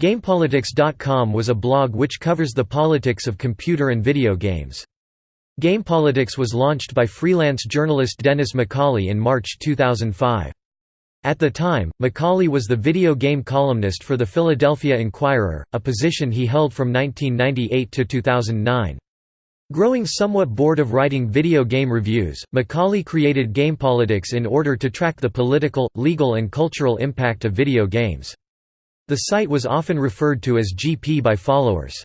GamePolitics.com was a blog which covers the politics of computer and video games. GamePolitics was launched by freelance journalist Dennis McCauley in March 2005. At the time, McCauley was the video game columnist for the Philadelphia Inquirer, a position he held from 1998 to 2009. Growing somewhat bored of writing video game reviews, McCauley created GamePolitics in order to track the political, legal and cultural impact of video games. The site was often referred to as GP by followers.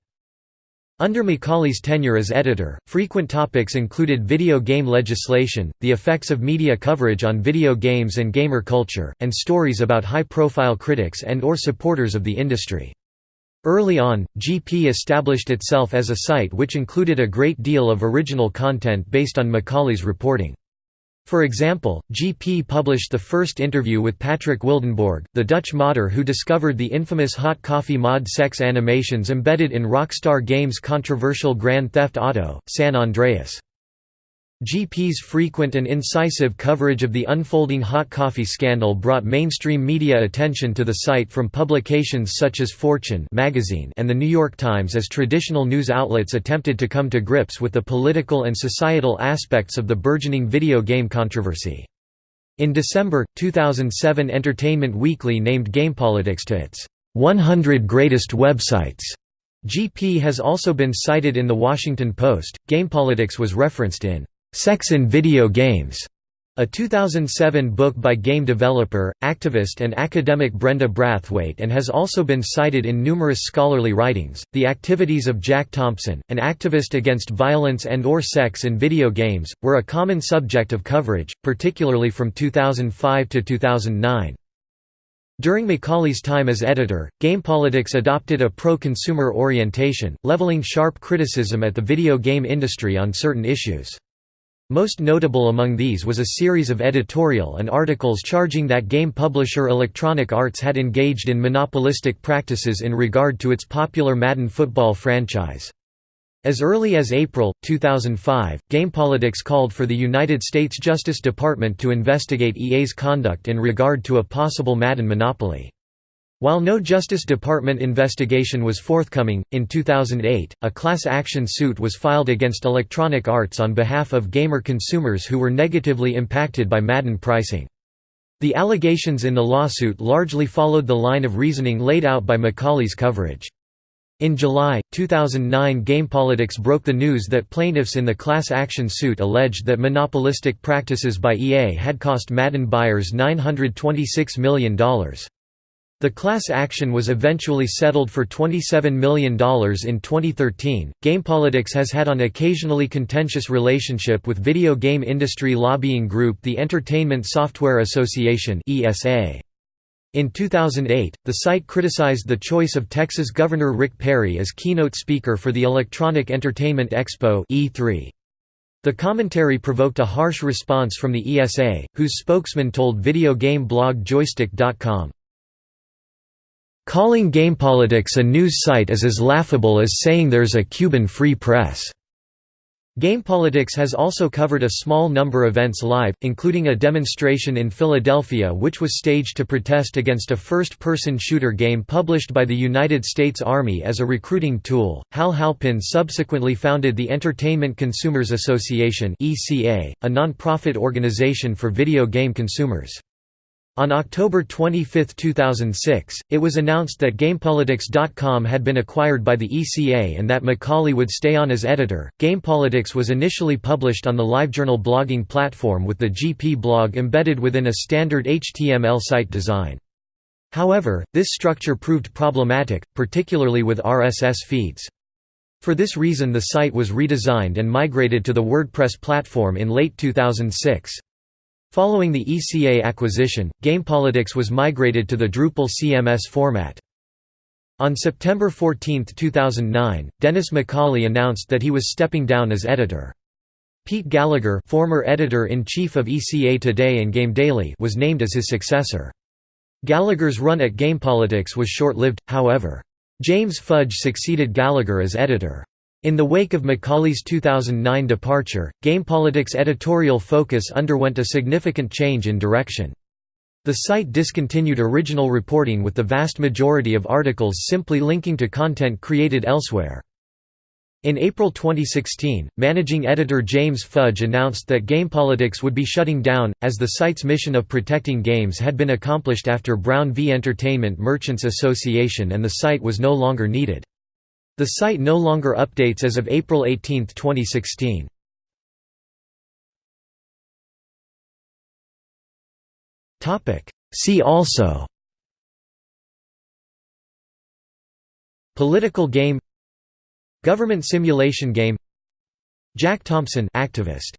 Under McCauley's tenure as editor, frequent topics included video game legislation, the effects of media coverage on video games and gamer culture, and stories about high-profile critics and or supporters of the industry. Early on, GP established itself as a site which included a great deal of original content based on McCauley's reporting. For example, GP published the first interview with Patrick Wildenborg, the Dutch modder who discovered the infamous hot coffee mod sex animations embedded in Rockstar Games' controversial Grand Theft Auto, San Andreas. GP's frequent and incisive coverage of the unfolding hot coffee scandal brought mainstream media attention to the site from publications such as Fortune magazine and The New York Times as traditional news outlets attempted to come to grips with the political and societal aspects of the burgeoning video game controversy. In December, 2007 Entertainment Weekly named GamePolitics to its 100 Greatest Websites. GP has also been cited in The Washington Post. GamePolitics was referenced in Sex in Video Games, a 2007 book by game developer, activist, and academic Brenda Brathwaite, and has also been cited in numerous scholarly writings. The activities of Jack Thompson, an activist against violence and/or sex in video games, were a common subject of coverage, particularly from 2005 to 2009. During McCauley's time as editor, GamePolitics adopted a pro-consumer orientation, leveling sharp criticism at the video game industry on certain issues. Most notable among these was a series of editorial and articles charging that game publisher Electronic Arts had engaged in monopolistic practices in regard to its popular Madden football franchise. As early as April, 2005, GamePolitics called for the United States Justice Department to investigate EA's conduct in regard to a possible Madden monopoly. While no Justice Department investigation was forthcoming, in 2008, a class action suit was filed against Electronic Arts on behalf of gamer consumers who were negatively impacted by Madden pricing. The allegations in the lawsuit largely followed the line of reasoning laid out by McCauley's coverage. In July, 2009 GamePolitics broke the news that plaintiffs in the class action suit alleged that monopolistic practices by EA had cost Madden buyers $926 million. The class action was eventually settled for $27 million in 2013. GamePolitics has had an occasionally contentious relationship with video game industry lobbying group the Entertainment Software Association (ESA). In 2008, the site criticized the choice of Texas Governor Rick Perry as keynote speaker for the Electronic Entertainment Expo (E3). The commentary provoked a harsh response from the ESA, whose spokesman told video game blog Joystiq.com, Calling GamePolitics a news site is as laughable as saying there's a Cuban free press. GamePolitics has also covered a small number of events live, including a demonstration in Philadelphia which was staged to protest against a first-person shooter game published by the United States Army as a recruiting tool. Hal Halpin subsequently founded the Entertainment Consumers Association (ECA), a non-profit organization for video game consumers. On October 25, 2006, it was announced that GamePolitics.com had been acquired by the ECA and that McCauley would stay on as editor. GamePolitics was initially published on the LiveJournal blogging platform with the GP blog embedded within a standard HTML site design. However, this structure proved problematic, particularly with RSS feeds. For this reason the site was redesigned and migrated to the WordPress platform in late 2006. Following the ECA acquisition, GamePolitics was migrated to the Drupal CMS format. On September 14, 2009, Dennis McCauley announced that he was stepping down as editor. Pete Gallagher former editor-in-chief of ECA Today and Game Daily was named as his successor. Gallagher's run at GamePolitics was short-lived, however. James Fudge succeeded Gallagher as editor. In the wake of McCauley's 2009 departure, GamePolitics' editorial focus underwent a significant change in direction. The site discontinued original reporting with the vast majority of articles simply linking to content created elsewhere. In April 2016, managing editor James Fudge announced that GamePolitics would be shutting down, as the site's mission of protecting games had been accomplished after Brown v Entertainment Merchants Association and the site was no longer needed. The site no longer updates as of April 18, 2016. See also. Political game. Government simulation game. Jack Thompson activist